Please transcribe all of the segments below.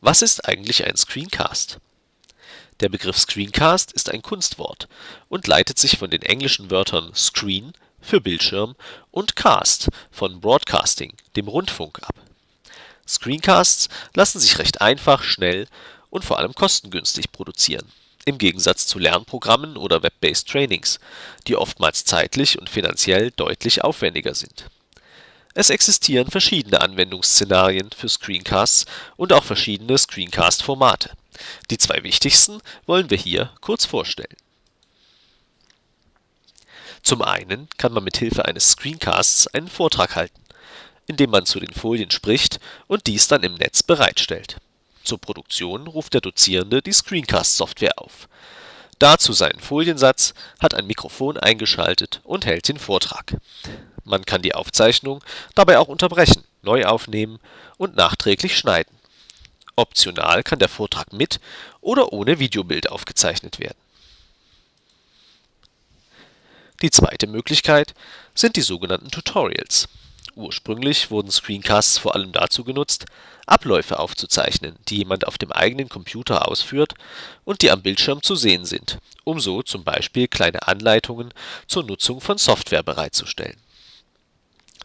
Was ist eigentlich ein Screencast? Der Begriff Screencast ist ein Kunstwort und leitet sich von den englischen Wörtern screen für Bildschirm und cast von broadcasting, dem Rundfunk ab. Screencasts lassen sich recht einfach, schnell und vor allem kostengünstig produzieren, im Gegensatz zu Lernprogrammen oder Web-based Trainings, die oftmals zeitlich und finanziell deutlich aufwendiger sind. Es existieren verschiedene Anwendungsszenarien für Screencasts und auch verschiedene Screencast-Formate. Die zwei wichtigsten wollen wir hier kurz vorstellen. Zum einen kann man mit Hilfe eines Screencasts einen Vortrag halten, indem man zu den Folien spricht und dies dann im Netz bereitstellt. Zur Produktion ruft der Dozierende die Screencast-Software auf. Dazu seinen Foliensatz, hat ein Mikrofon eingeschaltet und hält den Vortrag. Man kann die Aufzeichnung dabei auch unterbrechen, neu aufnehmen und nachträglich schneiden. Optional kann der Vortrag mit oder ohne Videobild aufgezeichnet werden. Die zweite Möglichkeit sind die sogenannten Tutorials. Ursprünglich wurden Screencasts vor allem dazu genutzt, Abläufe aufzuzeichnen, die jemand auf dem eigenen Computer ausführt und die am Bildschirm zu sehen sind, um so zum Beispiel kleine Anleitungen zur Nutzung von Software bereitzustellen.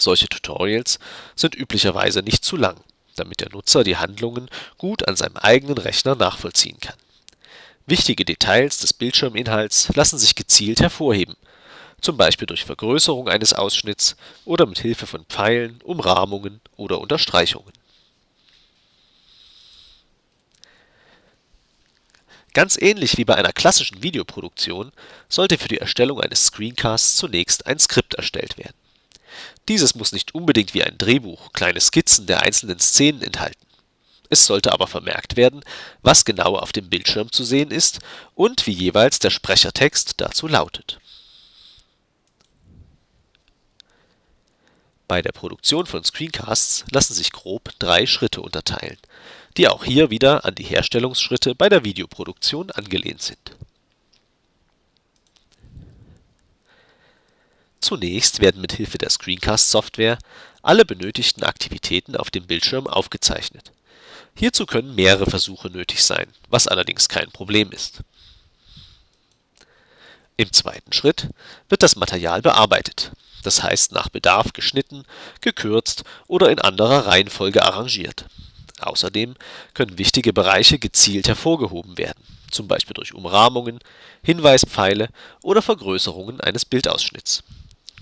Solche Tutorials sind üblicherweise nicht zu lang, damit der Nutzer die Handlungen gut an seinem eigenen Rechner nachvollziehen kann. Wichtige Details des Bildschirminhalts lassen sich gezielt hervorheben zum Beispiel durch Vergrößerung eines Ausschnitts oder mit Hilfe von Pfeilen, Umrahmungen oder Unterstreichungen. Ganz ähnlich wie bei einer klassischen Videoproduktion sollte für die Erstellung eines Screencasts zunächst ein Skript erstellt werden. Dieses muss nicht unbedingt wie ein Drehbuch kleine Skizzen der einzelnen Szenen enthalten. Es sollte aber vermerkt werden, was genau auf dem Bildschirm zu sehen ist und wie jeweils der Sprechertext dazu lautet Bei der Produktion von Screencasts lassen sich grob drei Schritte unterteilen, die auch hier wieder an die Herstellungsschritte bei der Videoproduktion angelehnt sind. Zunächst werden mit Hilfe der Screencast-Software alle benötigten Aktivitäten auf dem Bildschirm aufgezeichnet. Hierzu können mehrere Versuche nötig sein, was allerdings kein Problem ist. Im zweiten Schritt wird das Material bearbeitet das heißt nach Bedarf geschnitten, gekürzt oder in anderer Reihenfolge arrangiert. Außerdem können wichtige Bereiche gezielt hervorgehoben werden, zum Beispiel durch Umrahmungen, Hinweispfeile oder Vergrößerungen eines Bildausschnitts.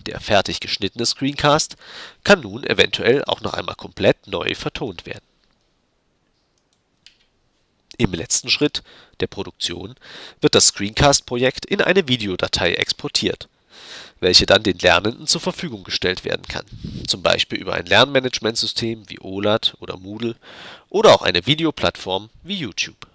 Der fertig geschnittene Screencast kann nun eventuell auch noch einmal komplett neu vertont werden. Im letzten Schritt, der Produktion, wird das Screencast-Projekt in eine Videodatei exportiert welche dann den Lernenden zur Verfügung gestellt werden kann, zum Beispiel über ein Lernmanagementsystem wie OLAD oder Moodle oder auch eine Videoplattform wie YouTube